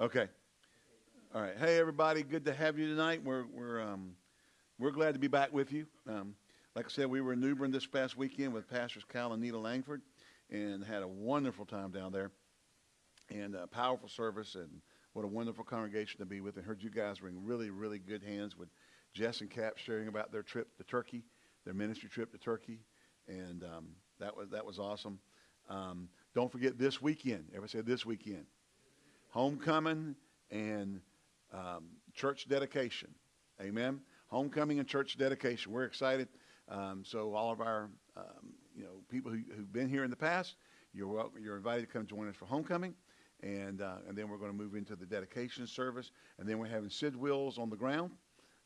Okay. All right. Hey, everybody. Good to have you tonight. We're we're um, we're glad to be back with you. Um, like I said, we were in New Bern this past weekend with Pastors Cal and Nita Langford, and had a wonderful time down there, and a powerful service, and what a wonderful congregation to be with. And heard you guys were in really really good hands with Jess and Cap sharing about their trip to Turkey, their ministry trip to Turkey, and um, that was that was awesome. Um, don't forget this weekend. Ever say this weekend? Homecoming and um, church dedication. Amen. Homecoming and church dedication. We're excited. Um, so all of our um, you know people who, who've been here in the past, you're welcome, you're invited to come join us for homecoming, and uh, and then we're going to move into the dedication service, and then we're having Sid Wills on the ground.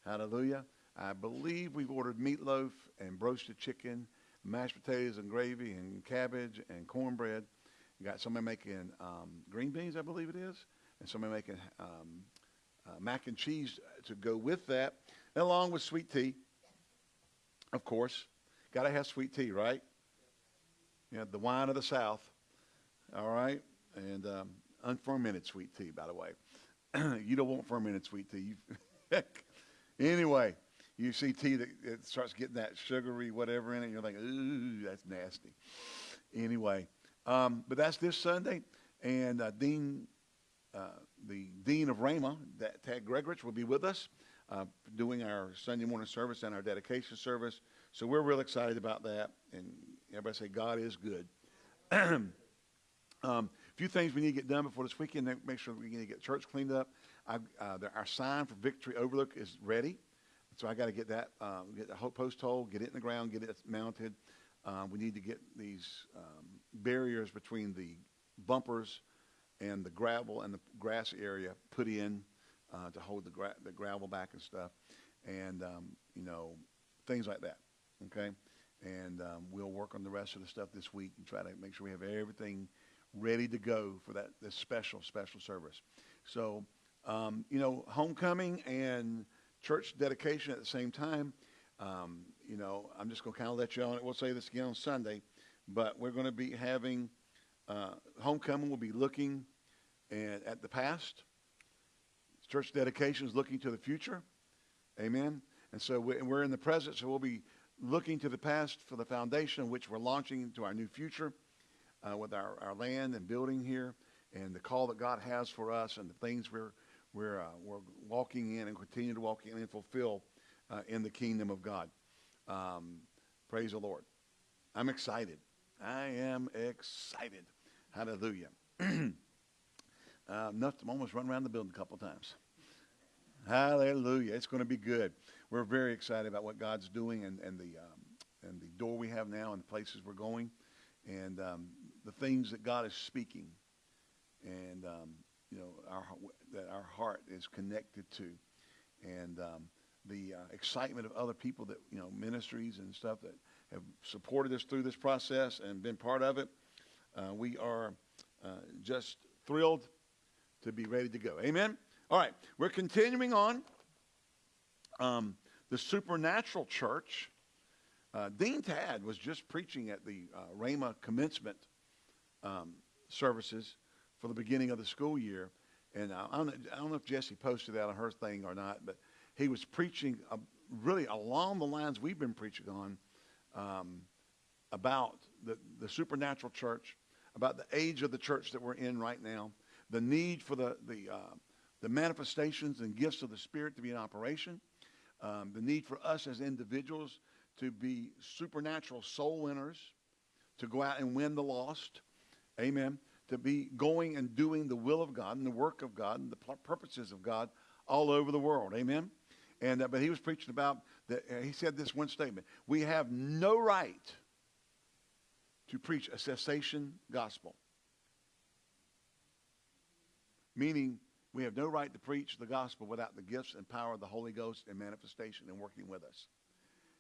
Hallelujah. I believe we've ordered meatloaf and roasted chicken, mashed potatoes and gravy and cabbage and cornbread. We got somebody making um, green beans, I believe it is, and somebody making um, uh, mac and cheese to go with that, and along with sweet tea. Of course, got to have sweet tea, right? You know, the wine of the South. All right, and um, unfermented sweet tea, by the way. you don't want fermented sweet tea. anyway, you see tea that starts getting that sugary whatever in it. You're like, ooh, that's nasty. Anyway, um, but that's this Sunday, and uh, Dean, uh, the Dean of Rhema, that Tad Gregurich, will be with us uh, doing our Sunday morning service and our dedication service. So we're real excited about that, and everybody say God is good. um, a few things we need to get done before this weekend. Make sure we need to get church cleaned up. Uh, our sign for Victory Overlook is ready, so I got to get that, uh, get the post hole, get it in the ground, get it mounted. Uh, we need to get these um, barriers between the bumpers and the gravel and the grass area put in uh, to hold the, gra- the gravel back and stuff, and um, you know things like that. Okay, and um, we'll work on the rest of the stuff this week and try to make sure we have everything ready to go for that this special special service. So um, you know, homecoming and church dedication at the same time. Um, you know, I'm just going to kind of let you on. It we'll say this again on Sunday, but we're going to be having uh, homecoming. We'll be looking at, at the past. Church dedication is looking to the future. Amen. And so we're in the present, so we'll be looking to the past for the foundation which we're launching into our new future uh, with our, our land and building here and the call that God has for us and the things we're, we're, uh, we're walking in and continue to walk in and fulfill uh, in the kingdom of God. Um, praise the Lord. I'm excited. I am excited. Hallelujah. uh, enough to almost run around the building a couple times. Hallelujah. It's going to be good. We're very excited about what God's doing and, and, the, um, and the door we have now and the places we're going and um, the things that God is speaking and, um, you know, our, that our heart is connected to. And um, the uh, excitement of other people that, you know, ministries and stuff that have supported us through this process and been part of it. Uh, we are uh, just thrilled to be ready to go. Amen? All right, we're continuing on. Um, the supernatural church. Uh, Dean Tad was just preaching at the uh, commencement um, services for the beginning of the school year. And I don't, I don't know if Jesse posted that on her thing or not, but he was preaching uh, really along the lines we've been preaching on um, about the, the supernatural church, about the age of the church that we're in right now, the need for the, the, uh, the manifestations and gifts of the Spirit to be in operation, um, the need for us as individuals to be supernatural soul winners, to go out and win the lost. Amen. To be going and doing the will of God and the work of God and the purposes of God all over the world. Amen. And, uh, but he was preaching about that. Uh, he said this one statement We have no right to preach a cessation gospel. Meaning, we have no right to preach the gospel without the gifts and power of the Holy Ghost and manifestation and working with us.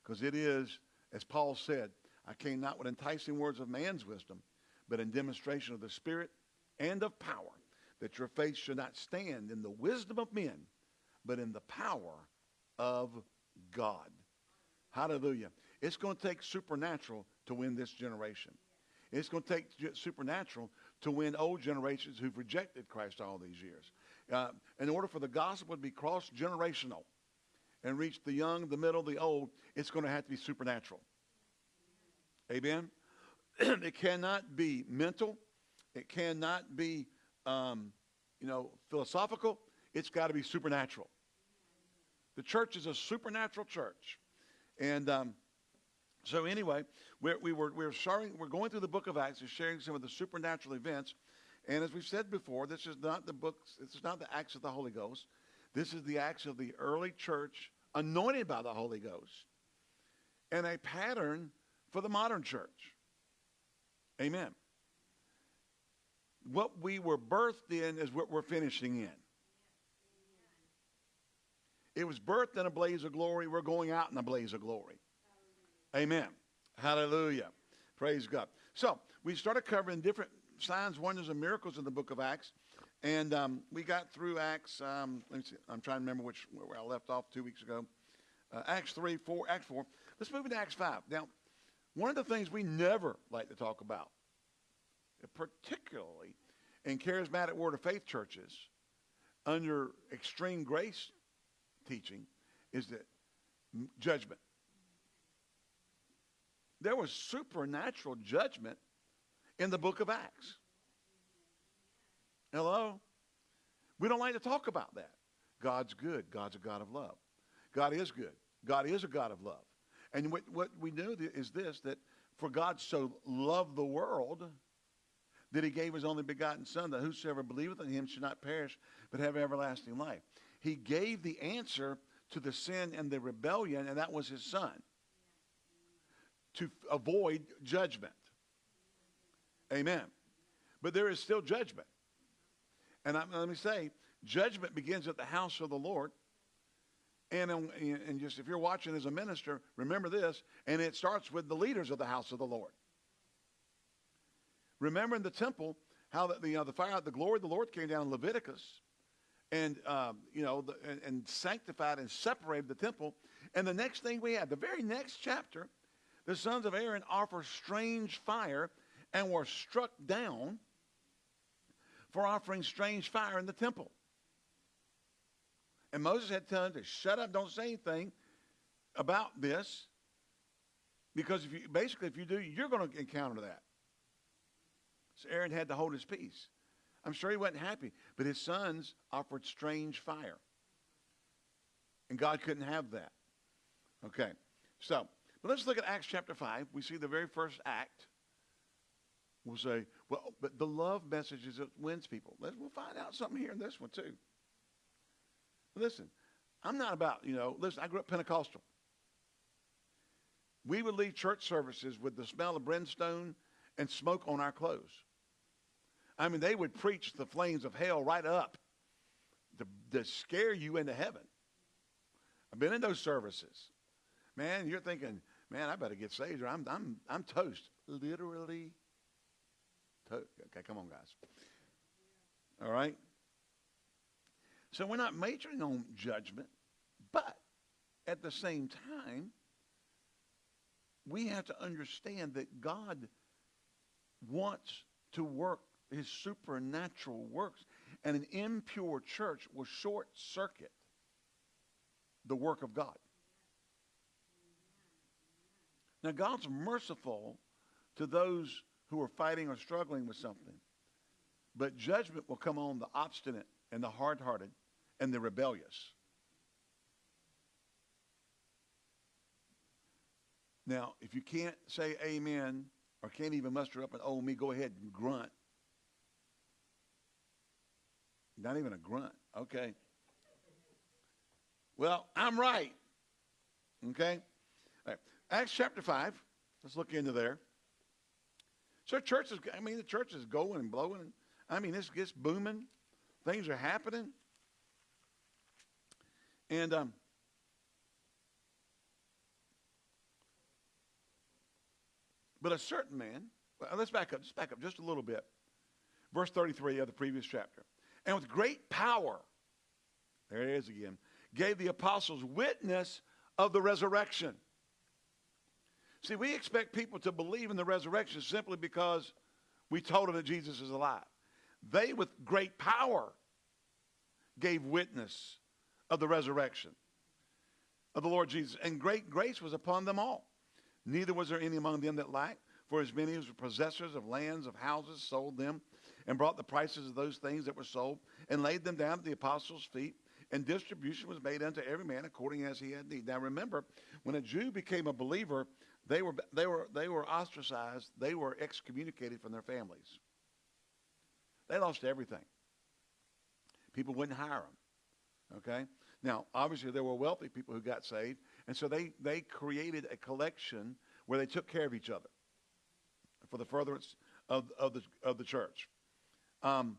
Because it is, as Paul said, I came not with enticing words of man's wisdom, but in demonstration of the Spirit and of power, that your faith should not stand in the wisdom of men, but in the power of God. Hallelujah. It's going to take supernatural to win this generation. It's going to take supernatural to win old generations who've rejected Christ all these years. Uh, in order for the gospel to be cross generational and reach the young, the middle, the old, it's going to have to be supernatural. Amen? it cannot be mental. It cannot be, um, you know, philosophical. It's got to be supernatural. The church is a supernatural church. And um, so anyway, we're, we were, we were, sharing, we're going through the book of Acts and sharing some of the supernatural events. And as we've said before, this is not the books, this is not the Acts of the Holy Ghost. This is the Acts of the early church anointed by the Holy Ghost and a pattern for the modern church. Amen. What we were birthed in is what we're finishing in. It was birthed in a blaze of glory. We're going out in a blaze of glory. Amen. Hallelujah. Praise God. So we started covering different signs, wonders, and miracles in the book of Acts. And um, we got through Acts, um, let me see, I'm trying to remember which, where I left off two weeks ago. Uh, Acts 3, 4, Acts 4. Let's move into Acts 5. Now, one of the things we never like to talk about, particularly in charismatic Word of Faith churches under extreme grace teaching, is that judgment. There was supernatural judgment in the book of Acts. Hello? We don't like to talk about that. God's good. God's a God of love. God is good. God is a God of love. And what, what we know is this that for God so loved the world that he gave his only begotten Son, that whosoever believeth in him should not perish, but have everlasting life. He gave the answer to the sin and the rebellion, and that was his Son to avoid judgment. Amen. But there is still judgment. And I, let me say, judgment begins at the house of the Lord. And, and just if you're watching as a minister, remember this, and it starts with the leaders of the house of the Lord. Remember in the temple how the, the, you know, the fire, the glory of the Lord came down in Leviticus, and um, you know, the, and, and sanctified and separated the temple. And the next thing we had, the very next chapter, the sons of Aaron offer strange fire and were struck down for offering strange fire in the temple. And Moses had to tell them to shut up, don't say anything about this, because if you basically if you do, you're going to encounter that. So Aaron had to hold his peace. I'm sure he wasn't happy, but his sons offered strange fire. And God couldn't have that. Okay. So, but let's look at Acts chapter 5. We see the very first act We'll say, well, but the love message is that wins people. Let's, we'll find out something here in this one too. Listen, I'm not about, you know, listen, I grew up Pentecostal. We would leave church services with the smell of brimstone and smoke on our clothes. I mean, they would preach the flames of hell right up to, to scare you into heaven. I've been in those services. Man, you're thinking, man, I better get saved or I'm, I'm, I'm toast. Literally Okay, come on, guys. All right? So we're not majoring on judgment, but at the same time, we have to understand that God wants to work his supernatural works, and an impure church will short circuit the work of God. Now, God's merciful to those who are fighting or struggling with something. But judgment will come on the obstinate and the hard hearted and the rebellious. Now, if you can't say amen or can't even muster up an oh me, go ahead and grunt. Not even a grunt. Okay. Well, I'm right. Okay? Acts chapter 5. Let's look into there. So church is, I mean, the church is going and blowing. I mean, this gets booming. Things are happening. And um, but a certain man, well, let's back up, let's back up just a little bit. Verse 33 of the previous chapter. And with great power, there it is again, gave the apostles witness of the resurrection. See, we expect people to believe in the resurrection simply because we told them that Jesus is alive. They, with great power, gave witness of the resurrection of the Lord Jesus, and great grace was upon them all. Neither was there any among them that lacked, for as many as were possessors of lands, of houses, sold them, and brought the prices of those things that were sold, and laid them down at the apostles' feet, and distribution was made unto every man according as he had need. Now remember, when a Jew became a believer, they were, they were, they were ostracized, they were excommunicated from their families. They lost everything. People wouldn't hire them. Okay? Now, obviously, there were wealthy people who got saved, and so they, they created a collection where they took care of each other for the furtherance of, of, the, of the church. Um,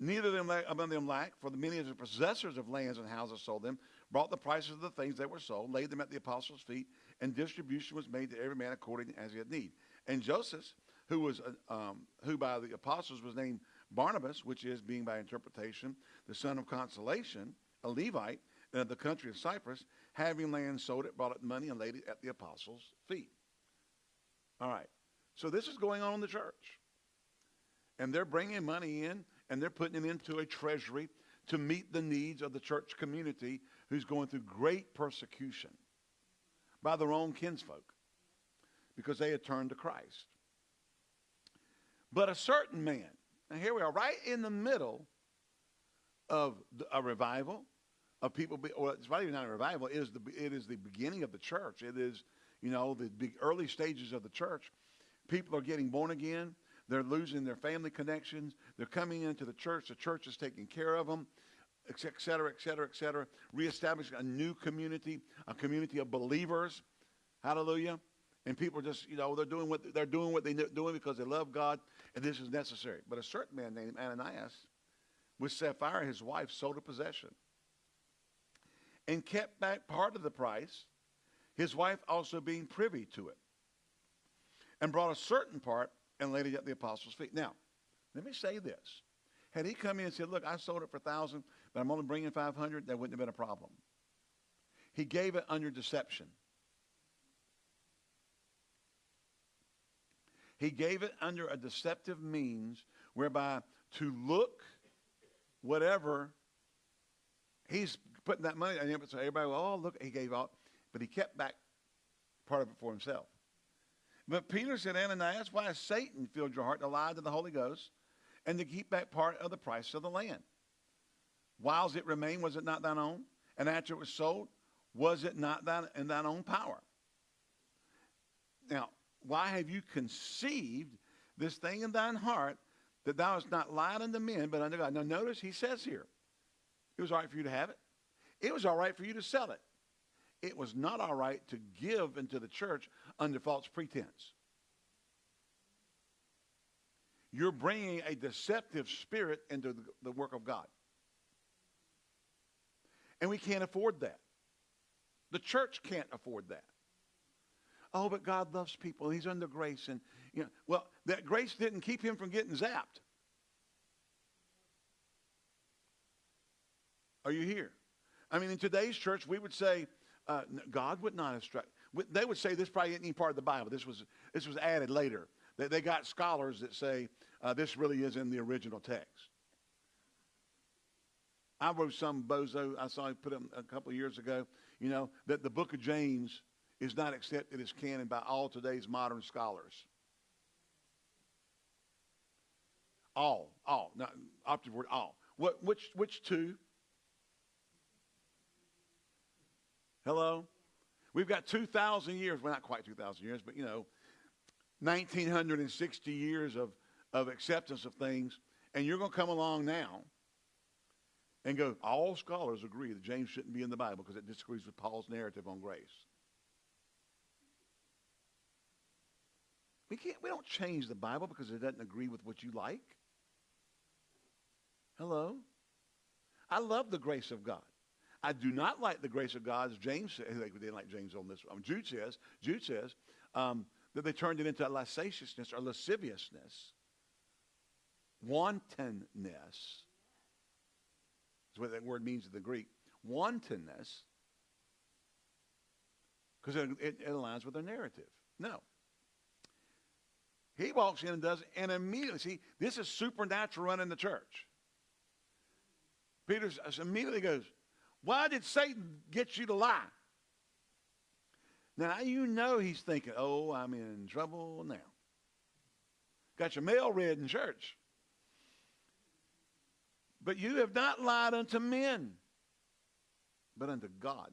neither of them among them lack, for the many of the possessors of lands and houses sold them, brought the prices of the things that were sold, laid them at the apostles' feet, and distribution was made to every man according as he had need. And Joseph, who was uh, um, who by the apostles was named Barnabas, which is being by interpretation the son of consolation, a Levite in the country of Cyprus, having land, sold it, brought it money, and laid it at the apostles' feet. All right. So this is going on in the church. And they're bringing money in, and they're putting it into a treasury to meet the needs of the church community who's going through great persecution by their own kinsfolk because they had turned to Christ. But a certain man, and here we are, right in the middle of a revival of people. Be, well, it's even not a revival. It is the it is the beginning of the church. It is you know the big early stages of the church. People are getting born again. They're losing their family connections. They're coming into the church. The church is taking care of them, et cetera, et cetera, et cetera. Reestablishing a new community, a community of believers. Hallelujah. And people just, you know, they're doing what they're doing what they're doing because they love God, and this is necessary. But a certain man named Ananias with Sapphira, his wife, sold a possession and kept back part of the price, his wife also being privy to it, and brought a certain part and laid it at the apostles' feet. Now, let me say this. Had he come in and said, look, I sold it for 1000 but I'm only bringing 500 that wouldn't have been a problem. He gave it under deception. He gave it under a deceptive means whereby to look – whatever, he's putting that money, and so everybody, oh, look, he gave out, but he kept back part of it for himself. But Peter said, Ananias, why has Satan filled your heart to lie to the Holy Ghost and to keep back part of the price of the land? Whiles it remained, was it not thine own? And after it was sold, was it not thine, in thine own power? Now, why have you conceived this thing in thine heart that thou hast not lied unto men, but unto God. Now notice he says here, it was all right for you to have it. It was all right for you to sell it. It was not all right to give into the church under false pretense. You're bringing a deceptive spirit into the, the work of God. And we can't afford that. The church can't afford that. Oh, but God loves people. He's under grace. And, you know, well, that grace didn't keep him from getting zapped. Are you here? I mean, in today's church, we would say uh, God would not instruct. They would say this probably isn't part of the Bible. This was, this was added later. They, they got scholars that say uh, this really is in the original text. I wrote some bozo, I saw put a couple of years ago, you know, that the book of James is not accepted as canon by all today's modern scholars. All, all, not operative word, all. What, which, which two? Hello? We've got 2,000 years, well, not quite 2,000 years, but, you know, 1,960 years of, of acceptance of things, and you're going to come along now and go, all scholars agree that James shouldn't be in the Bible because it disagrees with Paul's narrative on grace. We can't we don't change the Bible because it doesn't agree with what you like. Hello? I love the grace of God. I do not like the grace of God, as James says. They didn't like James on this. Um, Jude says, Jude says um, that they turned it into licentiousness or lasciviousness, wantonness. Is what that word means in the Greek. Wantonness, because it, it, it aligns with their narrative. No. He walks in and does and immediately, see, this is supernatural running the church. Peter immediately goes, Why did Satan get you to lie? Now you know he's thinking, Oh, I'm in trouble now. Got your mail read in church. But you have not lied unto men, but unto God.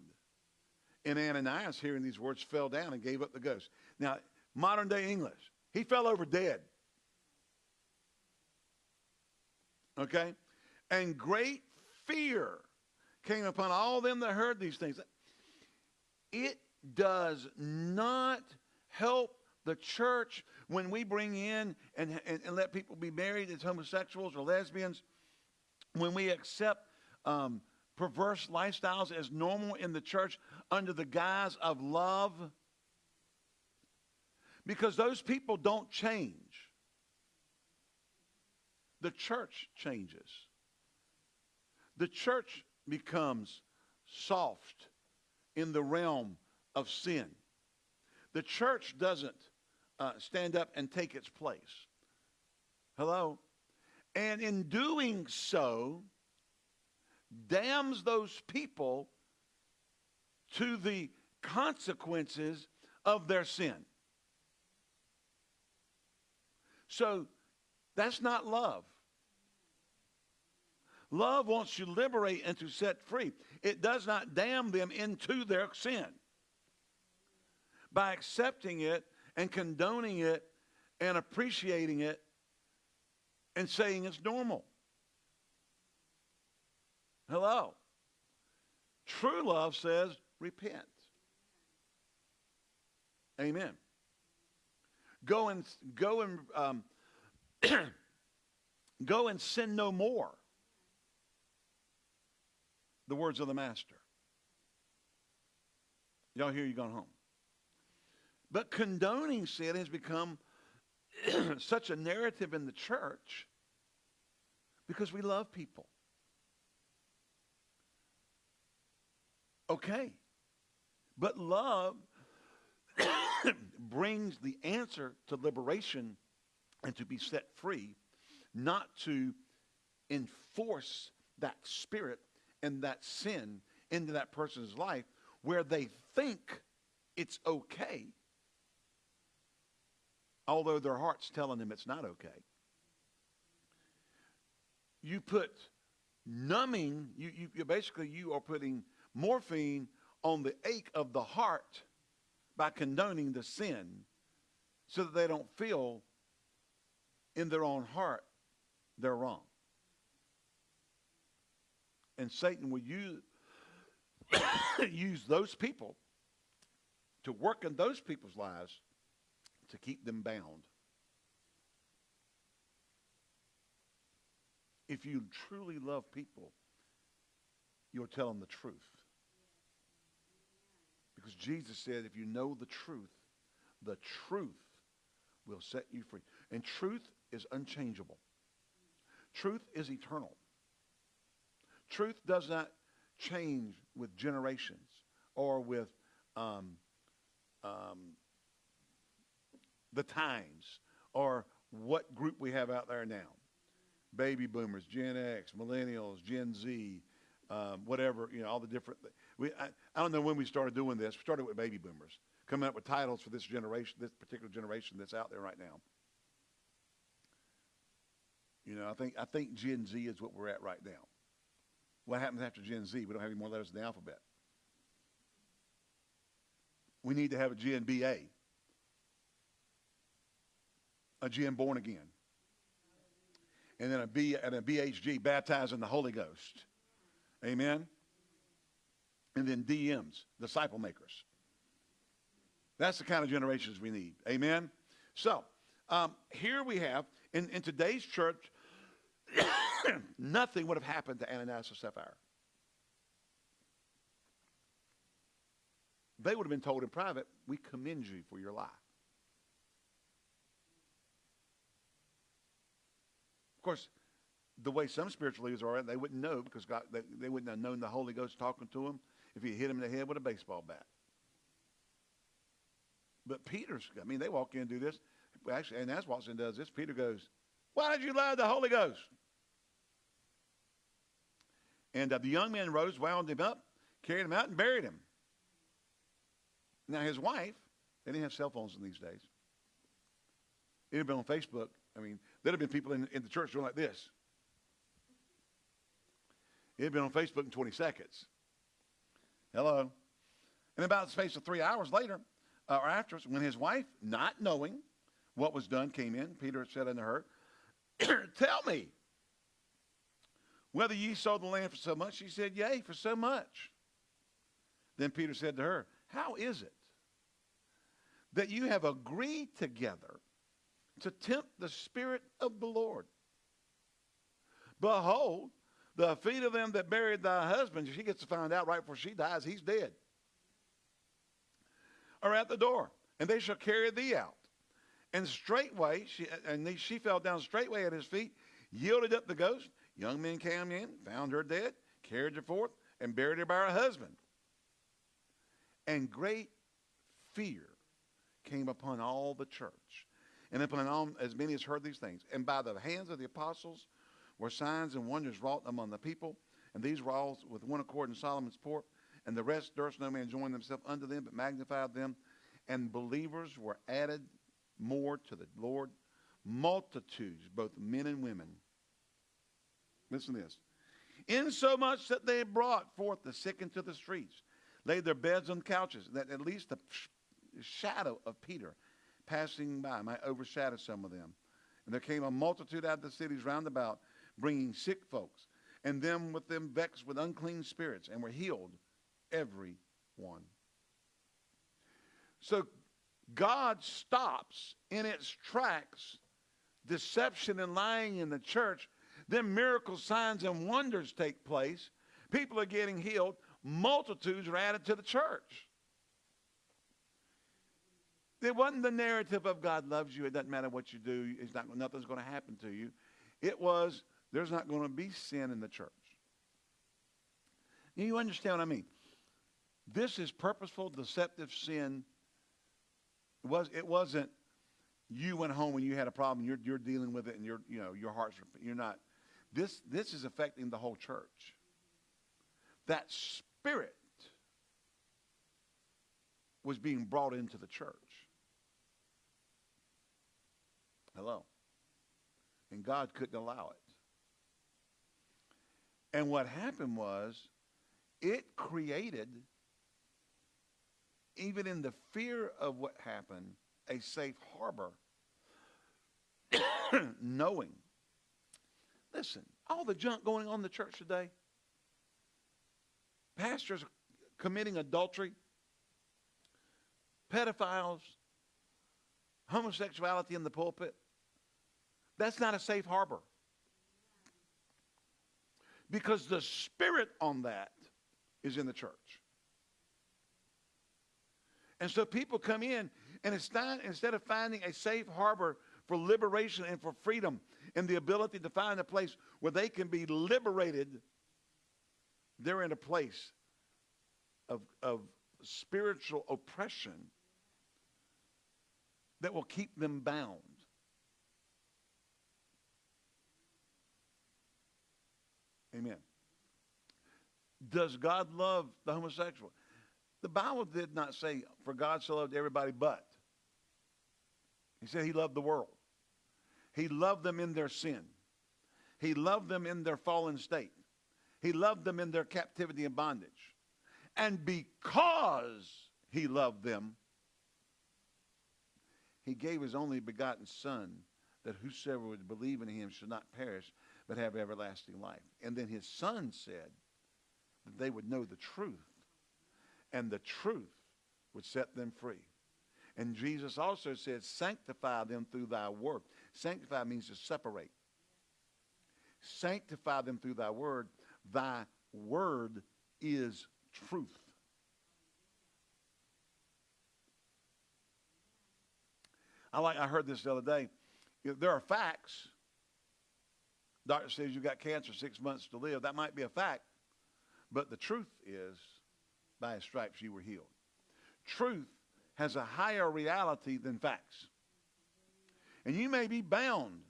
And Ananias, hearing these words, fell down and gave up the ghost. Now, modern day English, he fell over dead. Okay? And great fear came upon all them that heard these things. It does not help the church when we bring in and, and, and let people be married as homosexuals or lesbians, when we accept um, perverse lifestyles as normal in the church under the guise of love, because those people don't change. The church changes. The church becomes soft in the realm of sin. The church doesn't uh, stand up and take its place. Hello? And in doing so, damns those people to the consequences of their sin. So that's not love. Love wants to liberate and to set free. It does not damn them into their sin. By accepting it and condoning it and appreciating it and saying it's normal. Hello. True love says repent. Amen. Go and go and um, go and sin no more. The words of the master. Y'all hear you gone home. But condoning sin has become such a narrative in the church because we love people. Okay. But love brings the answer to liberation and to be set free, not to enforce that spirit and that sin into that person's life where they think it's okay, although their heart's telling them it's not okay. You put numbing, you, you, you basically you are putting morphine on the ache of the heart by condoning the sin so that they don't feel in their own heart they're wrong. And Satan will use, use those people to work in those people's lives to keep them bound. If you truly love people, you'll tell them the truth. Because Jesus said, if you know the truth, the truth will set you free. And truth is unchangeable. Truth is eternal. Truth does not change with generations or with um, um, the times or what group we have out there now. Baby boomers, Gen X, millennials, Gen Z, um, whatever, you know, all the different. We, I, I, don't know when we started doing this. We started with baby boomers, coming up with titles for this generation, this particular generation that's out there right now. You know, I think I think Gen Z is what we're at right now. What happens after Gen Z? We don't have any more letters in the alphabet. We need to have a Gen BA, a Gen born again, and then a B and a BHG, baptized in the Holy Ghost. Amen. And then DMs, disciple makers. That's the kind of generations we need. Amen. So um, here we have in, in today's church, nothing would have happened to Ananias or Sapphira. They would have been told in private, we commend you for your lie. Of course, the way some spiritual leaders are, they wouldn't know because God, they, they wouldn't have known the Holy Ghost talking to them if he hit him in the head with a baseball bat. But Peter's, I mean, they walk in and do this. Actually, and that's Watson does this. Peter goes, Why did you lie to the Holy Ghost? And uh, the young man rose, wound him up, carried him out, and buried him. Now, his wife, they didn't have cell phones in these days. It had been on Facebook. I mean, there'd have been people in, in the church doing like this. It had been on Facebook in 20 seconds. Hello. And about the space of three hours later, uh, or afterwards, when his wife, not knowing what was done, came in, Peter said unto her, Tell me, whether ye sold the land for so much? She said, Yea, for so much. Then Peter said to her, How is it that you have agreed together to tempt the Spirit of the Lord? Behold, the feet of them that buried thy husband, she gets to find out right before she dies, he's dead, are at the door, and they shall carry thee out. And straightway, she, and she fell down straightway at his feet, yielded up the ghost. Young men came in, found her dead, carried her forth, and buried her by her husband. And great fear came upon all the church, and upon all, as many as heard these things. And by the hands of the apostles were signs and wonders wrought among the people. And these were all with one accord in Solomon's port. And the rest durst no man join themselves unto them, but magnified them. And believers were added more to the Lord, multitudes, both men and women. Listen to this. Insomuch that they brought forth the sick into the streets, laid their beds on couches, that at least the shadow of Peter passing by might overshadow some of them. And there came a multitude out of the cities round about, bringing sick folks, and them with them vexed with unclean spirits, and were healed, every one. So God stops in its tracks deception and lying in the church. Then miracle signs and wonders take place. People are getting healed. Multitudes are added to the church. It wasn't the narrative of God loves you. It doesn't matter what you do. It's not, nothing's going to happen to you. It was there's not going to be sin in the church. You understand what I mean? This is purposeful, deceptive sin it was it wasn't you went home and you had a problem. You're you're dealing with it, and you're you know your heart's you're not. This this is affecting the whole church. That spirit was being brought into the church. Hello. And God couldn't allow it. And what happened was it created even in the fear of what happened, a safe harbor, knowing. Listen, all the junk going on in the church today, pastors committing adultery, pedophiles, homosexuality in the pulpit, that's not a safe harbor. Because the spirit on that is in the church. And so people come in, and not, instead of finding a safe harbor for liberation and for freedom and the ability to find a place where they can be liberated, they're in a place of, of spiritual oppression that will keep them bound. Amen. Does God love the homosexual? The Bible did not say, for God so loved everybody but. He said he loved the world. He loved them in their sin. He loved them in their fallen state. He loved them in their captivity and bondage. And because he loved them, he gave his only begotten Son that whosoever would believe in him should not perish but have everlasting life. And then his Son said that they would know the truth and the truth would set them free. And Jesus also said, sanctify them through thy word. Sanctify means to separate. Sanctify them through thy word. Thy word is truth. I like I heard this the other day. There are facts. Doctor says you've got cancer, six months to live. That might be a fact. But the truth is by his stripes you were healed. Truth has a higher reality than facts. And you may be bound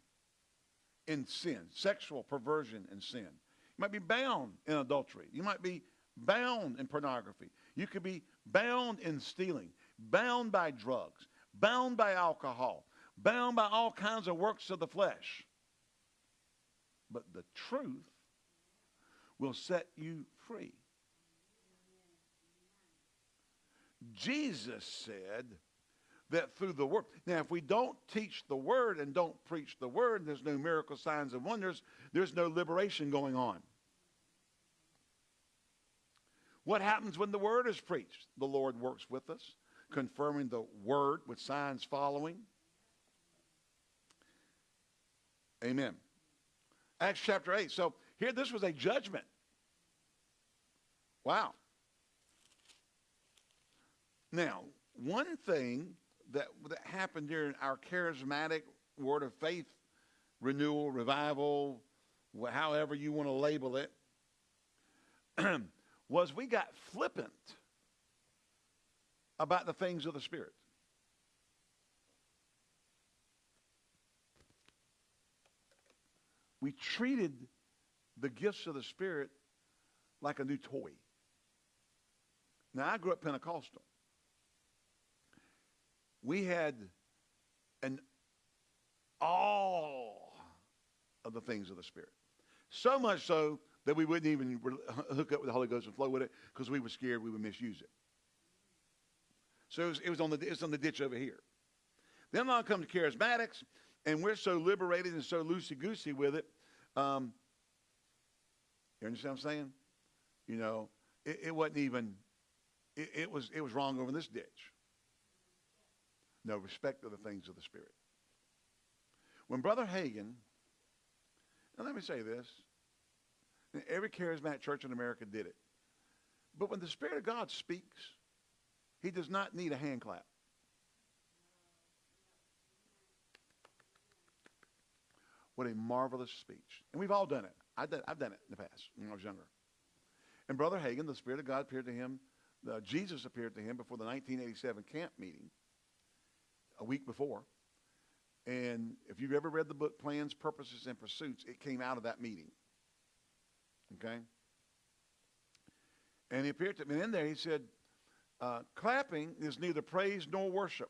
in sin, sexual perversion and sin. You might be bound in adultery. You might be bound in pornography. You could be bound in stealing, bound by drugs, bound by alcohol, bound by all kinds of works of the flesh. But the truth will set you free. Jesus said that through the word. Now, if we don't teach the word and don't preach the word, and there's no miracle signs and wonders, there's no liberation going on. What happens when the word is preached? The Lord works with us, confirming the word with signs following. Amen. Acts chapter 8. So here, this was a judgment. Wow. Now, one thing that, that happened during our charismatic word of faith renewal, revival, however you want to label it, was we got flippant about the things of the Spirit. We treated the gifts of the Spirit like a new toy. Now, I grew up Pentecostal. We had an awe of the things of the Spirit. So much so that we wouldn't even hook up with the Holy Ghost and flow with it because we were scared we would misuse it. So it was, it was, on the it was on the ditch over here. Then I'll come to charismatics, and we're so liberated and so loosey goosey with it. Um, you understand what I'm saying? You know, it, it wasn't even. It, it was it was wrong over this ditch. No respect of the things of the Spirit. When Brother Hagin, and let me say this, Every charismatic church in America did it. But when the Spirit of God speaks, he does not need a hand clap. What a marvelous speech. And we've all done it. I've done, I've done it in the past when I was younger. And Brother Hagin, the Spirit of God appeared to him. Uh, Jesus appeared to him before the 1987 camp meeting, a week before. And if you've ever read the book Plans, Purposes, and Pursuits, it came out of that meeting. Okay? And he appeared to me. in there he said, uh, clapping is neither praise nor worship.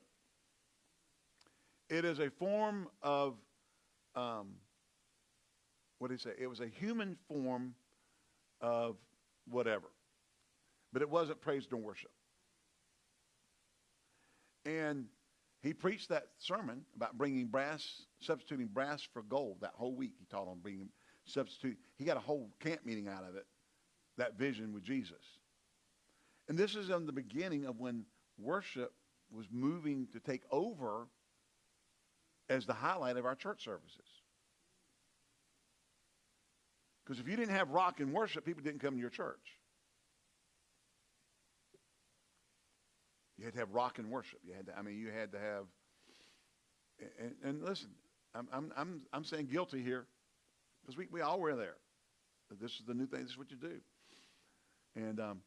It is a form of, um, what did he say? It was a human form of whatever. But it wasn't praise nor worship. And he preached that sermon about bringing brass, substituting brass for gold that whole week. He taught on bringing substitute. He got a whole camp meeting out of it, that vision with Jesus. And this is in the beginning of when worship was moving to take over as the highlight of our church services. Because if you didn't have rock and worship, people didn't come to your church. You had to have rock and worship. You had to, I mean, you had to have, and, and listen, I'm, I'm, I'm, I'm saying guilty here. Because we, we all were there. This is the new thing. This is what you do. And, um,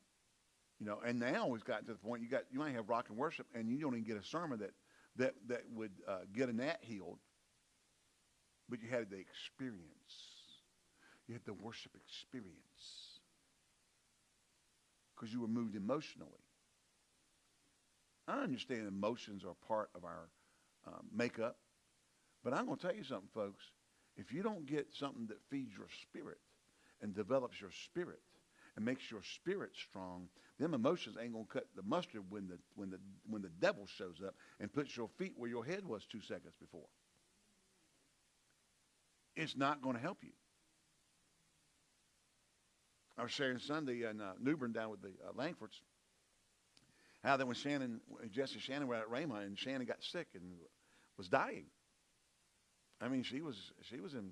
you know, and now we've gotten to the point you got you might have rock and worship, and you don't even get a sermon that that that would uh, get a gnat healed. But you had the experience. You had the worship experience because you were moved emotionally. I understand emotions are part of our uh, makeup, but I'm going to tell you something, folks. If you don't get something that feeds your spirit and develops your spirit and makes your spirit strong, them emotions ain't gonna cut the mustard when the when the when the devil shows up and puts your feet where your head was two seconds before. It's not going to help you. I was sharing Sunday in uh, Newbern down with the uh, Langfords. How that when Shannon, Jesse Shannon were at Rhema and Shannon got sick and was dying. I mean, she was she was in.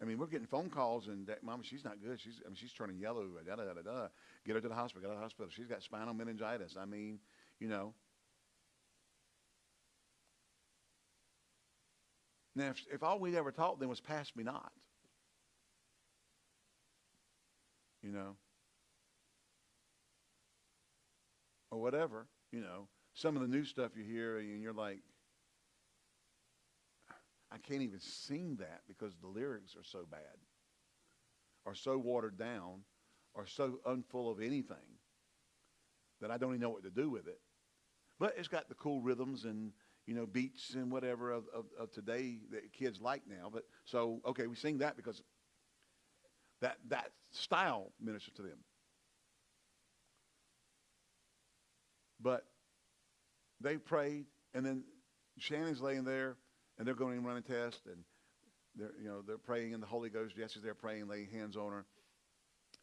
I mean, we're getting phone calls and that, Mama, she's not good. She's I mean, she's turning yellow. Da da da da. da. Get her to the hospital. Get her to the hospital. She's got spinal meningitis. I mean, you know. Now, if, if all we'd ever taught them was pass me not, you know, or whatever, you know, some of the new stuff you hear and you're like, I can't even sing that because the lyrics are so bad. are so watered down are so unfull of anything that I don't even know what to do with it. But it's got the cool rhythms and you know beats and whatever of, of, of today that kids like now. But so okay, we sing that because that that style ministers to them. But they prayed, and then Shannon's laying there, and they're going to run a test, and they're you know they're praying in the Holy Ghost. Jesse's there praying, laying hands on her,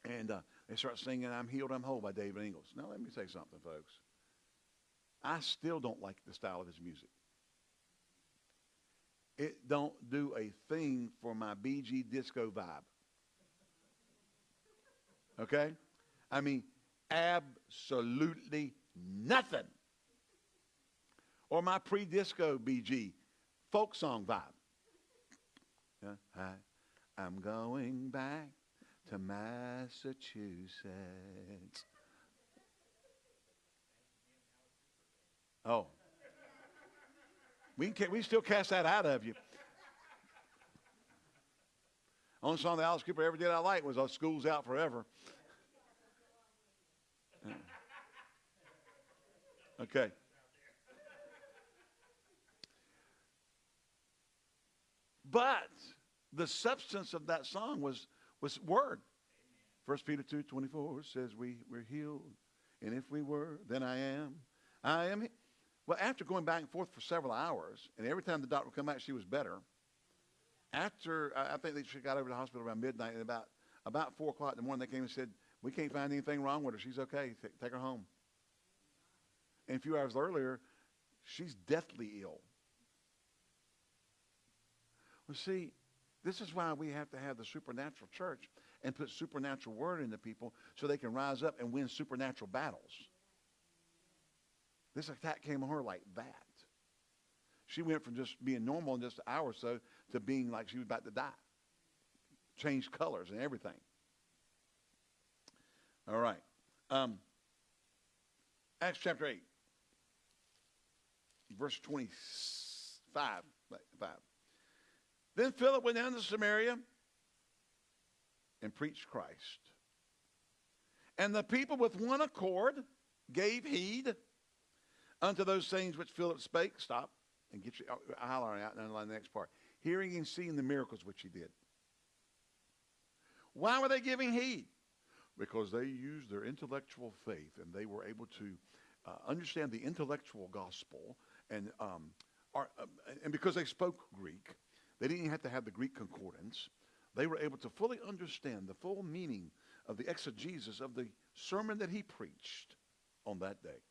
and uh, they start singing "I'm Healed, I'm Whole" by David Ingalls. Now let me say something, folks. I still don't like the style of his music. It don't do a thing for my Bee Gees disco vibe. Okay? I mean, absolutely nothing. Or my pre-disco Bee Gees folk song vibe. I'm going back to Massachusetts. Oh. We, can, we still cast that out of you. Only song that Alice Cooper ever did I like was uh, School's Out Forever. Okay. But the substance of that song was, was word. First Peter 2, 24 says we, we're healed. And if we were, then I am. I am. Well, after going back and forth for several hours, and every time the doctor would come back, she was better. After, I think they, she got over to the hospital around midnight, and about, about 4 o'clock in the morning, they came and said, we can't find anything wrong with her. She's okay. Take her home. And a few hours earlier, she's deathly ill. Well, see, this is why we have to have the supernatural church and put supernatural word into people so they can rise up and win supernatural battles. This attack came on her like that. She went from just being normal in just an hour or so to being like she was about to die. Changed colors and everything. All right. Um, Acts chapter 8, verse 25. Five. Then Philip went down to Samaria and preached Christ. And the people with one accord gave heed unto those things which Philip spake. Stop and get your holler out and underline the next part. Hearing and seeing the miracles which he did. Why were they giving heed? Because they used their intellectual faith and they were able to uh, understand the intellectual gospel and um, are, uh, and because they spoke Greek, they didn't have to have the Greek concordance. They were able to fully understand the full meaning of the exegesis of the sermon that he preached on that day.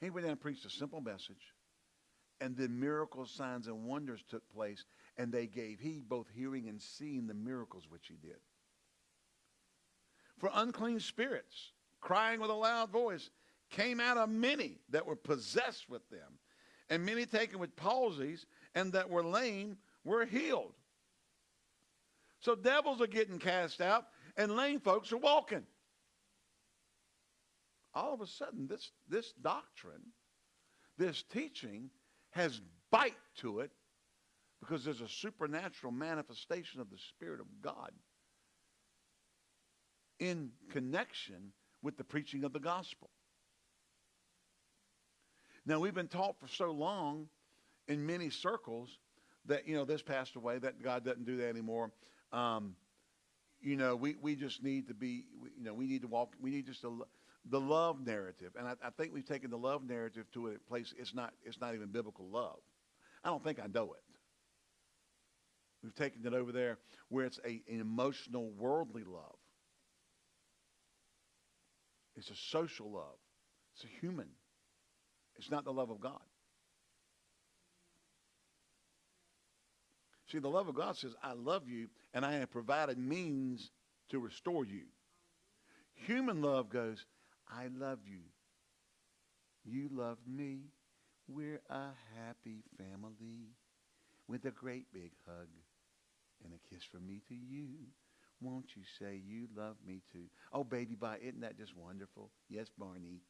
He went down and preached a simple message, and then miracles, signs, and wonders took place, and they gave heed, both hearing and seeing the miracles which he did. For unclean spirits, crying with a loud voice, came out of many that were possessed with them, and many taken with palsies, and that were lame were healed. So devils are getting cast out, and lame folks are walking all of a sudden this, this doctrine, this teaching has bite to it because there's a supernatural manifestation of the Spirit of God in connection with the preaching of the gospel. Now, we've been taught for so long in many circles that, you know, this passed away, that God doesn't do that anymore. Um, you know, we, we just need to be, you know, we need to walk, we need just to the love narrative, and I, I, think we've taken the love narrative to a place it's not it's not even biblical love. I don't think I know it. We've taken it over there where it's a, an emotional, worldly love. It's a social love. It's a human. It's not the love of God. See, the love of God says, I love you, and I have provided means to restore you. Human love goes, I love you. You love me. We're a happy family with a great big hug and a kiss from me to you. Won't you say you love me too? Oh, baby, bye. Isn't that just wonderful? Yes, Barney.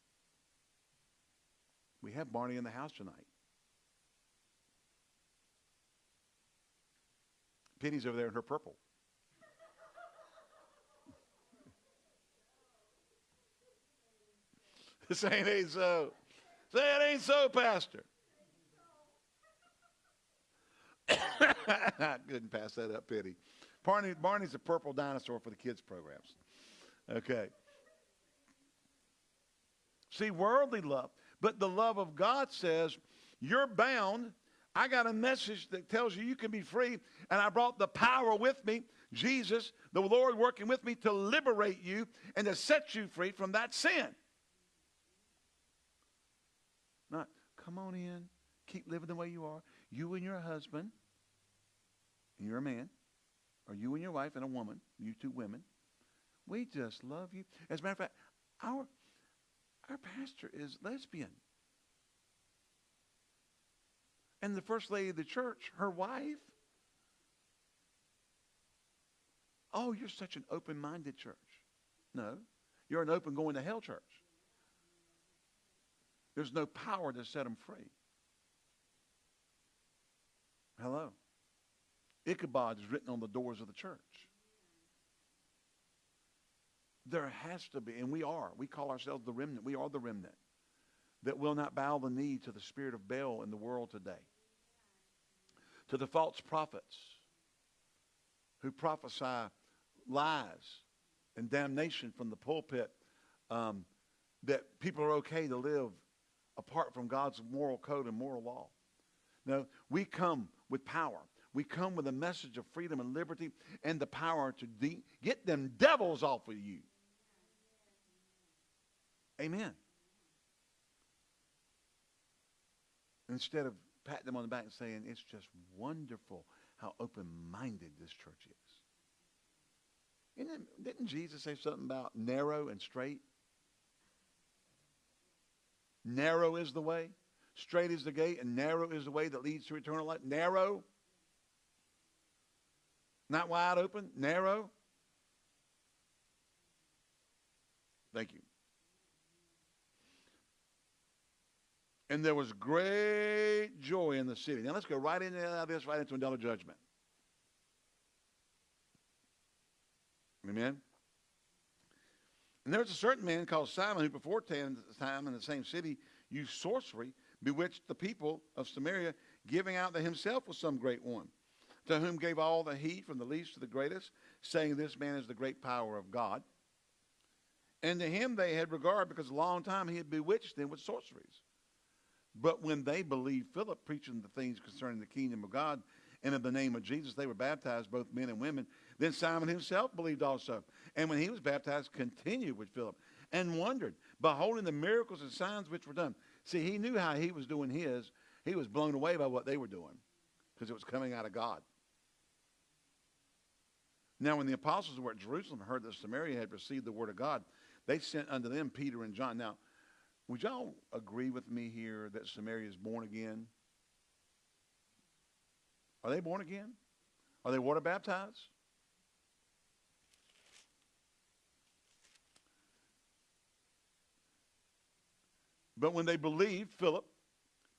We have Barney in the house tonight. Penny's over there in her purple. Saying ain't so. Say it ain't so, Pastor. I couldn't pass that up, Penny. Barney, Barney's a purple dinosaur for the kids' programs. Okay. See, worldly love. But the love of God says, you're bound. I got a message that tells you you can be free. And I brought the power with me, Jesus, the Lord working with me to liberate you and to set you free from that sin. Not, come on in, keep living the way you are. You and your husband, and you're a man, or you and your wife and a woman, you two women, we just love you. As a matter of fact, our, our pastor is lesbian. And the first lady of the church, her wife, oh, you're such an open-minded church. No, you're an open going to hell church. There's no power to set them free. Hello. Ichabod is written on the doors of the church. There has to be, and we are, we call ourselves the remnant. We are the remnant that will not bow the knee to the spirit of Baal in the world today. To the false prophets who prophesy lies and damnation from the pulpit um, that people are okay to live apart from God's moral code and moral law. No, we come with power. We come with a message of freedom and liberty and the power to de- get them devils off of you. Amen. Instead of patting them on the back and saying, it's just wonderful how open-minded this church is. It, didn't Jesus say something about narrow and straight? Narrow is the way, straight is the gate, and narrow is the way that leads to eternal life. Narrow. Not wide open, narrow. Thank you. And there was great joy in the city. Now let's go right into uh, this, right into another judgment. Amen. And there was a certain man called Simon who before time in the same city used sorcery, bewitched the people of Samaria, giving out that himself was some great one, to whom gave all the heat from the least to the greatest, saying, This man is the great power of God. And to him they had regard because a long time he had bewitched them with sorceries. But when they believed Philip preaching the things concerning the kingdom of God and in the name of Jesus, they were baptized, both men and women. Then Simon himself believed also. And when he was baptized, continued with Philip and wondered, beholding the miracles and signs which were done. See, he knew how he was doing his. He was blown away by what they were doing because it was coming out of God. Now, when the apostles were at Jerusalem heard that Samaria had received the word of God, they sent unto them Peter and John. Now, would y'all agree with me here that Samaria is born again? Are they born again? Are they water baptized? But when they believed Philip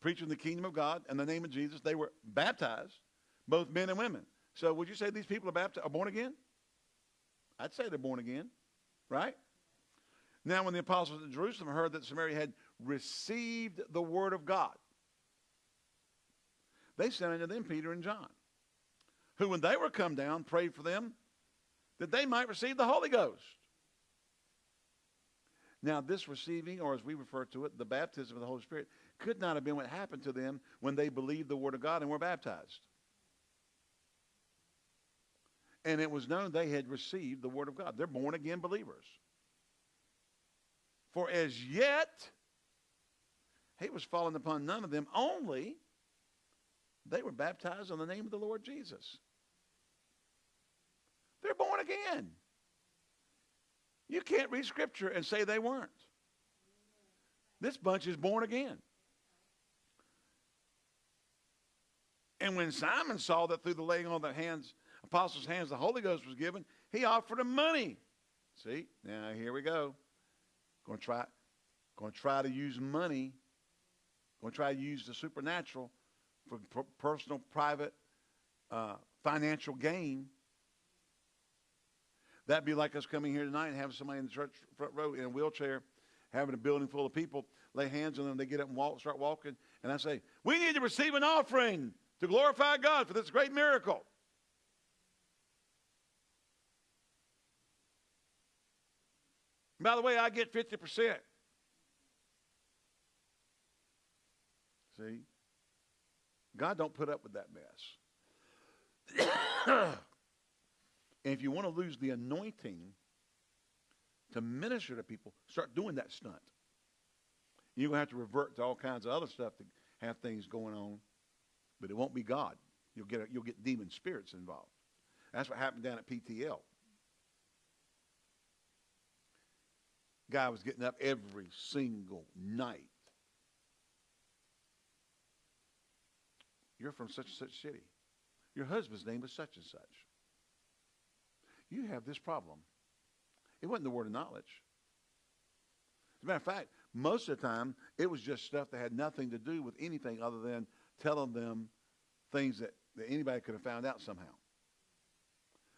preaching the kingdom of God and the name of Jesus, they were baptized, both men and women. So would you say these people are, baptized, are born again? I'd say they're born again, right? Now when the apostles at Jerusalem heard that Samaria had received the word of God, they sent unto them Peter and John, who when they were come down prayed for them that they might receive the Holy Ghost. Now, this receiving, or as we refer to it, the baptism of the Holy Spirit, could not have been what happened to them when they believed the Word of God and were baptized. And it was known they had received the Word of God. They're born again believers. For as yet, he was fallen upon none of them, only they were baptized in the name of the Lord Jesus. They're born again. You can't read Scripture and say they weren't. This bunch is born again. And when Simon saw that through the laying on the hands, apostles' hands, the Holy Ghost was given, he offered them money. See, now here we go. Going to try, going to try to use money. Going to try to use the supernatural for personal, private, uh, financial gain. That'd be like us coming here tonight and having somebody in the church front row in a wheelchair, having a building full of people, lay hands on them, they get up and walk, start walking, and I say, "We need to receive an offering to glorify God for this great miracle." By the way, I get 50%. See? God don't put up with that mess. and if you want to lose the anointing to minister to people, start doing that stunt. You're going to have to revert to all kinds of other stuff to have things going on, but it won't be God. You'll get, a, you'll get demon spirits involved. That's what happened down at PTL. Guy was getting up every single night. You're from such and such city. Your husband's name is such and such. You have this problem. It wasn't the word of knowledge. As a matter of fact, most of the time, it was just stuff that had nothing to do with anything other than telling them things that, that anybody could have found out somehow.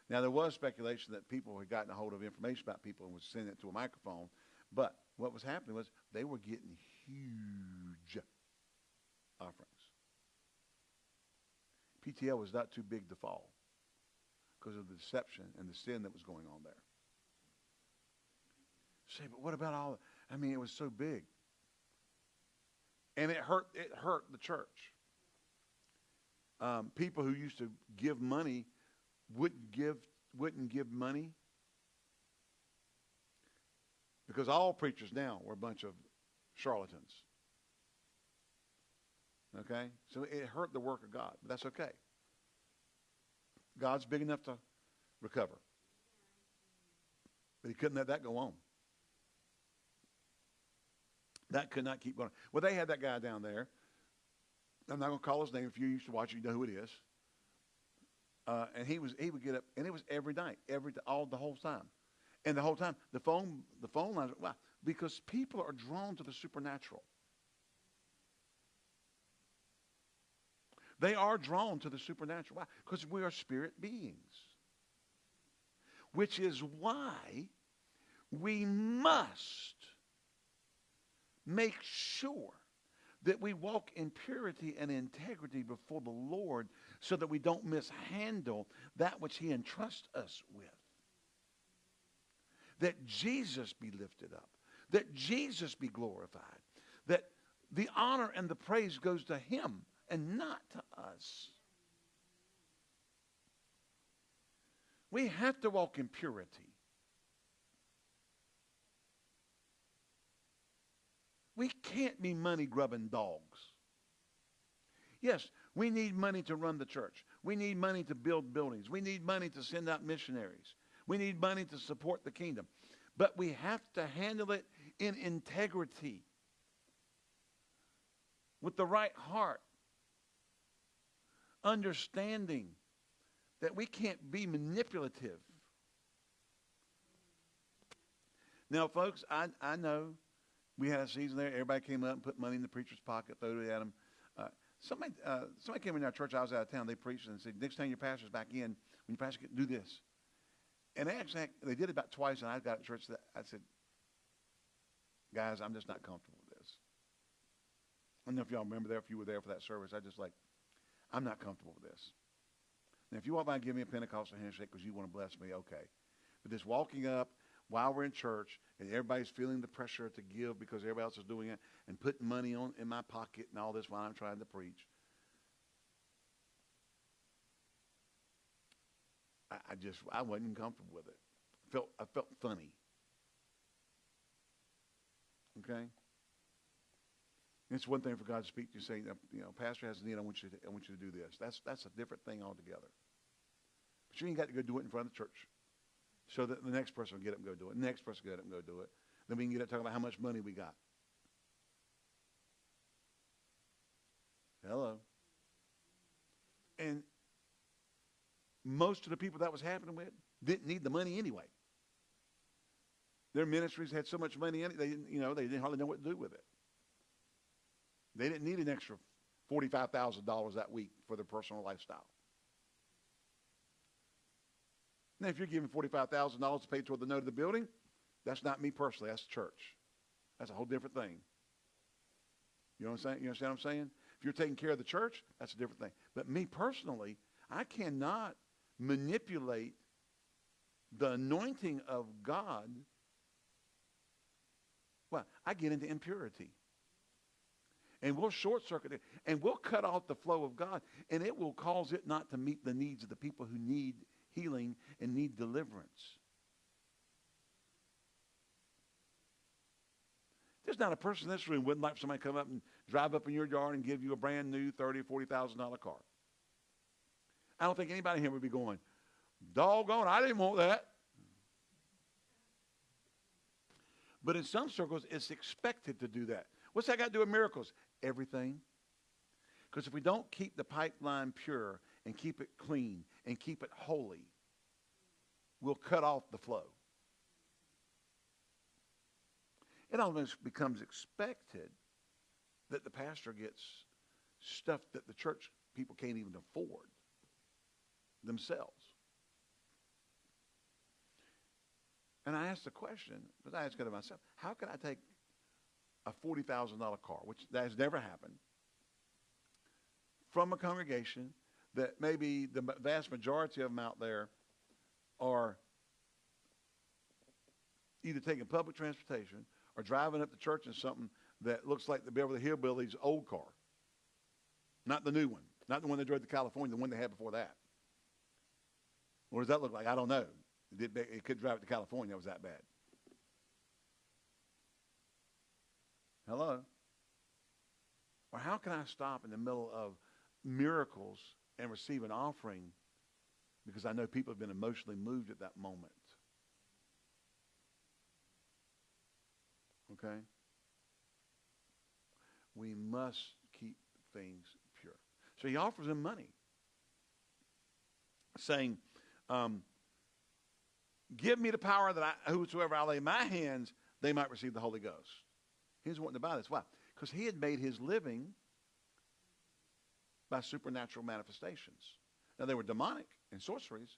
Now, there was speculation that people had gotten a hold of information about people and was sending it to a microphone. But what was happening was they were getting huge offerings. PTL was not too big to fall because of the deception and the sin that was going on there. Say, but what about all? I mean, it was so big, and it hurt. It hurt the church. Um, people who used to give money wouldn't give wouldn't give money because all preachers now were a bunch of charlatans. Okay? So it hurt the work of God, but that's okay. God's big enough to recover. But he couldn't let that go on. That could not keep going. Well, they had that guy down there. I'm not going to call his name. If you used to watch, it, you know who it is. Uh, and he was he would get up, and it was every night, every all the whole time, and the whole time the phone the phone lines. Why? Because people are drawn to the supernatural. They are drawn to the supernatural. Why? Because we are spirit beings. Which is why we must make sure that we walk in purity and integrity before the Lord so that we don't mishandle that which he entrusts us with. That Jesus be lifted up. That Jesus be glorified. That the honor and the praise goes to him and not to us. We have to walk in purity. We can't be money grubbing dogs. Yes, we need money to run the church. We need money to build buildings. We need money to send out missionaries. We need money to support the kingdom. But we have to handle it in integrity, with the right heart, understanding that we can't be manipulative. Now, folks, I, I know we had a season there. Everybody came up and put money in the preacher's pocket, threw it at him. Uh, somebody, uh, somebody came in our church. I was out of town. They preached and said, "Next time your pastor's back in, when your pastor do this." And they actually they did it about twice, and I got at church. That I said, "Guys, I'm just not comfortable with this." I don't know if y'all remember there. If you were there for that service, I just like, I'm not comfortable with this. Now, if you walk by and give me a Pentecostal handshake because you want to bless me, okay. But this walking up while we're in church and everybody's feeling the pressure to give because everybody else is doing it and putting money on in my pocket and all this while I'm trying to preach. I, I just I wasn't comfortable with it. I felt I felt funny. Okay? It's one thing for God to speak to you, say, you know, Pastor has a need. I want you to, I want you to do this. That's that's a different thing altogether. But you ain't got to go do it in front of the church so that the next person will get up and go do it. The next person will get up and go do it. Then we can get up talking about how much money we got. Hello. And most of the people that was happening with didn't need the money anyway. Their ministries had so much money in it, they didn't, you know, they didn't hardly know what to do with it. They didn't need an extra $45,000 that week for their personal lifestyle. Now, if you're giving $45,000 to pay toward the note of the building, that's not me personally. That's the church. That's a whole different thing. You know what I'm saying? You understand what I'm saying? If you're taking care of the church, that's a different thing. But me personally, I cannot manipulate the anointing of God. Well, I get into impurity. And we'll short circuit it. And we'll cut off the flow of God. And it will cause it not to meet the needs of the people who need healing and need deliverance. There's not a person in this room wouldn't like somebody come up and drive up in your yard and give you a brand new thirty or forty thousand dollar car. I don't think anybody here would be going, doggone, I didn't want that. But in some circles, it's expected to do that. What's that got to do with miracles? Everything. Because if we don't keep the pipeline pure and keep it clean and keep it holy, we'll cut off the flow. It almost becomes expected that the pastor gets stuff that the church people can't even afford themselves. And I asked the question, but I asked it of myself, how can I take a $40,000 car, which that has never happened, from a congregation that maybe the vast majority of them out there are either taking public transportation or driving up to church in something that looks like the Beverly Hillbillies' old car. Not the new one. Not the one they drove to California, the one they had before that. What does that look like? I don't know. It, it could drive it to California. It was that bad. Hello? Or how can I stop in the middle of miracles and receive an offering because I know people have been emotionally moved at that moment? Okay? We must keep things pure. So he offers them money, saying, um, Give me the power that I, whosoever I lay my hands, they might receive the Holy Ghost. He was wanting to buy this. Why? Because he had made his living by supernatural manifestations. Now, they were demonic and sorceries,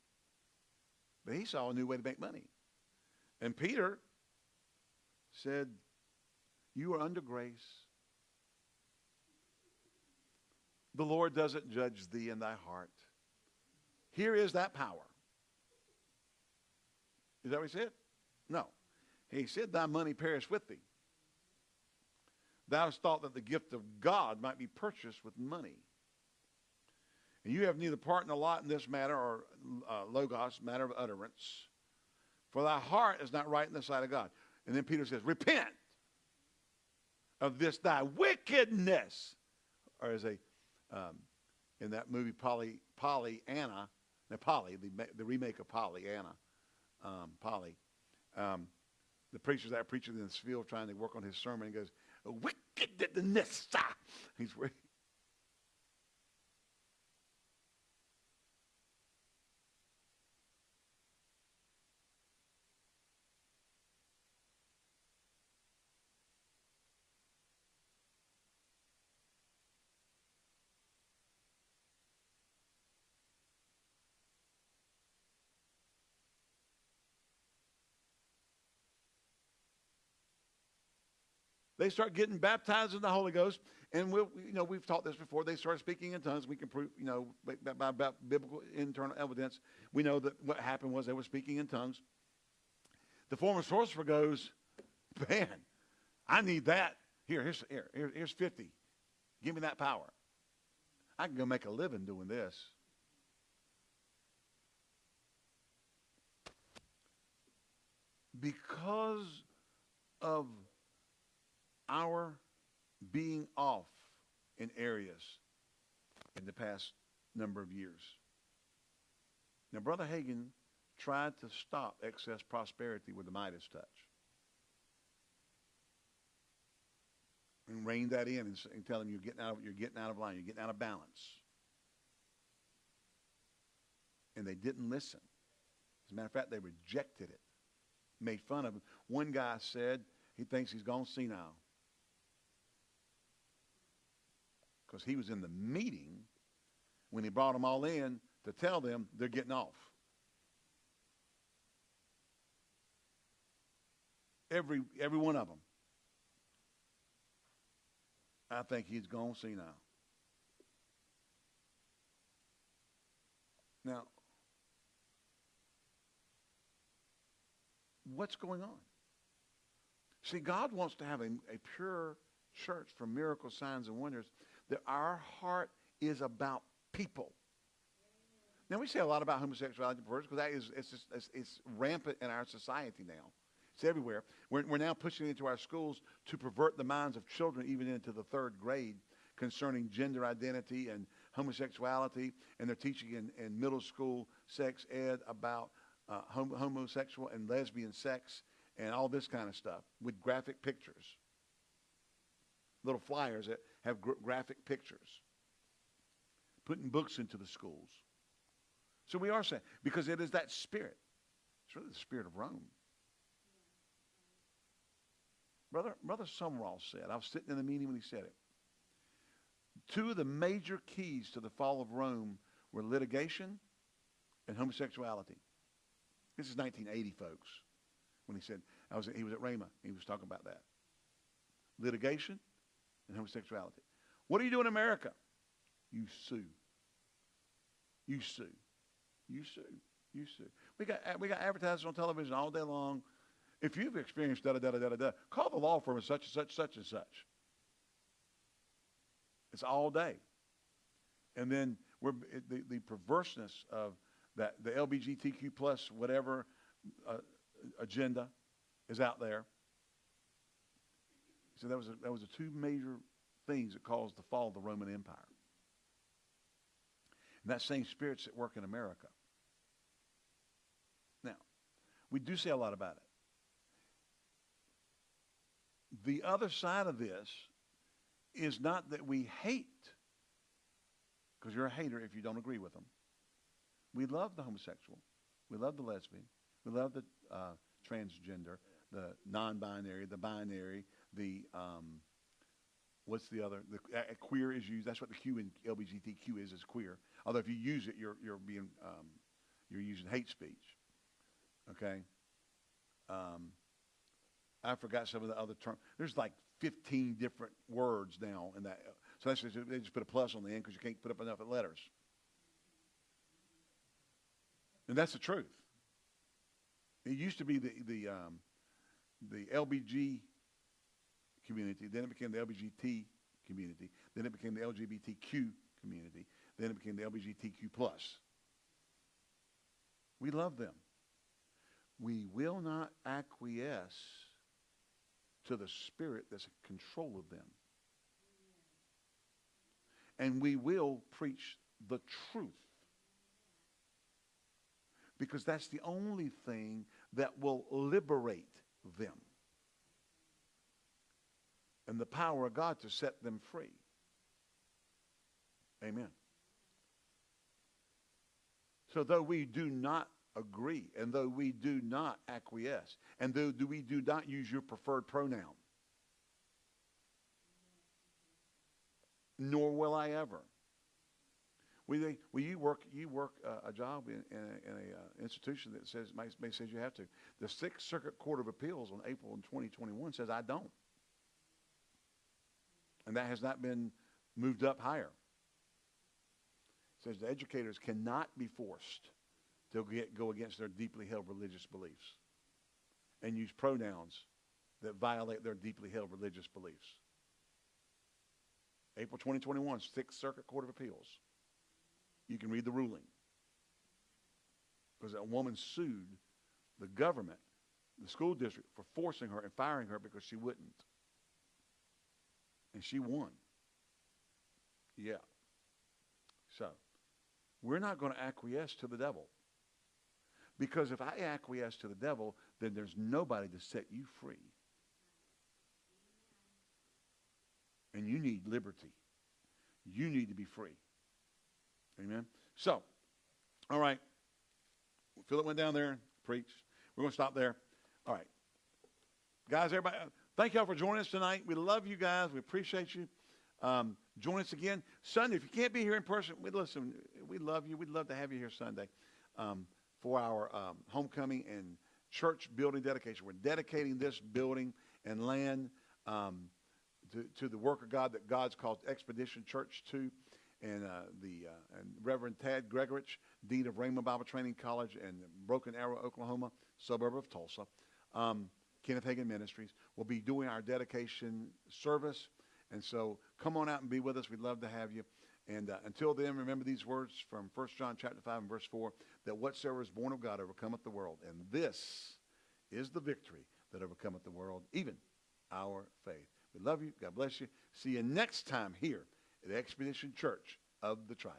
but he saw a new way to make money. And Peter said, You are under grace. The Lord doesn't judge thee in thy heart. Here is that power. Is that what he said? No. He said, Thy money perish with thee. Thou hast thought that the gift of God might be purchased with money. And you have neither part nor lot in this matter, or uh, logos, matter of utterance. For thy heart is not right in the sight of God. And then Peter says, Repent of this thy wickedness. Or as a, um, in that movie, Polly, Pollyanna, now Polly, the, the remake of Pollyanna, um, Polly, um, the preacher's out preaching in this field trying to work on his sermon. He goes, wickedness. He's They start getting baptized in the Holy Ghost, and we'll, you know we've taught this before. They start speaking in tongues. We can prove, you know, by, by biblical internal evidence, we know that what happened was they were speaking in tongues. The former sorcerer goes, "Man, I need that. Here, here's here, here's fifty. Give me that power. I can go make a living doing this." Because of our being off in areas in the past number of years. Now, Brother Hagin tried to stop excess prosperity with the Midas touch. And rein that in and, and tell them you're getting out of you're getting out of line, you're getting out of balance. And they didn't listen. As a matter of fact, they rejected it, made fun of him. One guy said he thinks he's gone senile. because he was in the meeting when he brought them all in to tell them they're getting off. Every, every one of them. I think he's gone see Now, what's going on? See, God wants to have a, a pure church for miracle signs and wonders. That our heart is about people. Now we say a lot about homosexuality because that is it's, just, it's, it's rampant in our society now. It's everywhere. We're, we're now pushing into our schools to pervert the minds of children even into the third grade concerning gender identity and homosexuality, and they're teaching in, in middle school sex ed about uh, hom- homosexual and lesbian sex and all this kind of stuff with graphic pictures. Little flyers that have gr- graphic pictures. Putting books into the schools. So we are saying, because it is that spirit. It's really the spirit of Rome. Brother, Brother Sumrall said, I was sitting in the meeting when he said it. Two of the major keys to the fall of Rome were litigation and homosexuality. This is 1980, folks, when he said, I was, he was at Rhema. He was talking about that. Litigation and homosexuality. What do you do in America? You sue. You sue. You sue. You sue. We got, we got advertisers on television all day long. If you've experienced da da da da da da, call the law firm of such and such, such and such. It's all day. And then we're, the, the perverseness of that, the LGBTQ plus whatever uh, agenda is out there. So that was, a, that was the two major things that caused the fall of the Roman Empire. And that same spirit's at work in America. Now, we do say a lot about it. The other side of this is not that we hate, because you're a hater if you don't agree with them. We love the homosexual. We love the lesbian. We love the uh, transgender, the non-binary, the binary, the um, what's the other? The uh, queer is used. That's what the Q in LGBTQ is is queer. Although if you use it, you're you're being um, you're using hate speech. Okay. Um, I forgot some of the other terms. There's like 15 different words now in that. So that's just, they just put a plus on the end because you can't put up enough letters. And that's the truth. It used to be the the um, the LBG community. Then it became the LBGT community. Then it became the LGBTQ community. Then it became the LGBTQ plus. We love them. We will not acquiesce to the spirit that's in control of them. And we will preach the truth. Because that's the only thing that will liberate them. And the power of God to set them free. Amen. So though we do not agree, and though we do not acquiesce, and though do we do not use your preferred pronoun, nor will I ever. Will, will you work you work uh, a job in, in a, in a uh, institution that says may, may says you have to? The Sixth Circuit Court of Appeals on April in 2021 says I don't, and that has not been moved up higher. It says the educators cannot be forced to get, go against their deeply held religious beliefs and use pronouns that violate their deeply held religious beliefs. April 2021, Sixth Circuit Court of Appeals. You can read the ruling. Because that woman sued the government, the school district, for forcing her and firing her because she wouldn't. And she won. Yeah. So, we're not going to acquiesce to the devil. Because if I acquiesce to the devil, then there's nobody to set you free. And you need liberty. You need to be free. Amen. So, all right. Philip went down there preached. We're going to stop there. All right. Guys, everybody, thank y'all for joining us tonight. We love you guys. We appreciate you. Um, join us again Sunday. If you can't be here in person, we listen. We love you. We'd love to have you here Sunday um, for our um, homecoming and church building dedication. We're dedicating this building and land um, to, to the work of God that God's called Expedition Church to. And uh, the uh, and Reverend Tad Gregurich, Dean of Rhema Bible Training College in Broken Arrow, Oklahoma, suburb of Tulsa, um, Kenneth Hagin Ministries, We'll be doing our dedication service. And so come on out and be with us. We'd love to have you. And uh, until then, remember these words from 1 John chapter 5 and verse 4, that whatsoever is born of God overcometh the world. And this is the victory that overcometh the world, even our faith. We love you. God bless you. See you next time here at Expedition Church of the Triad.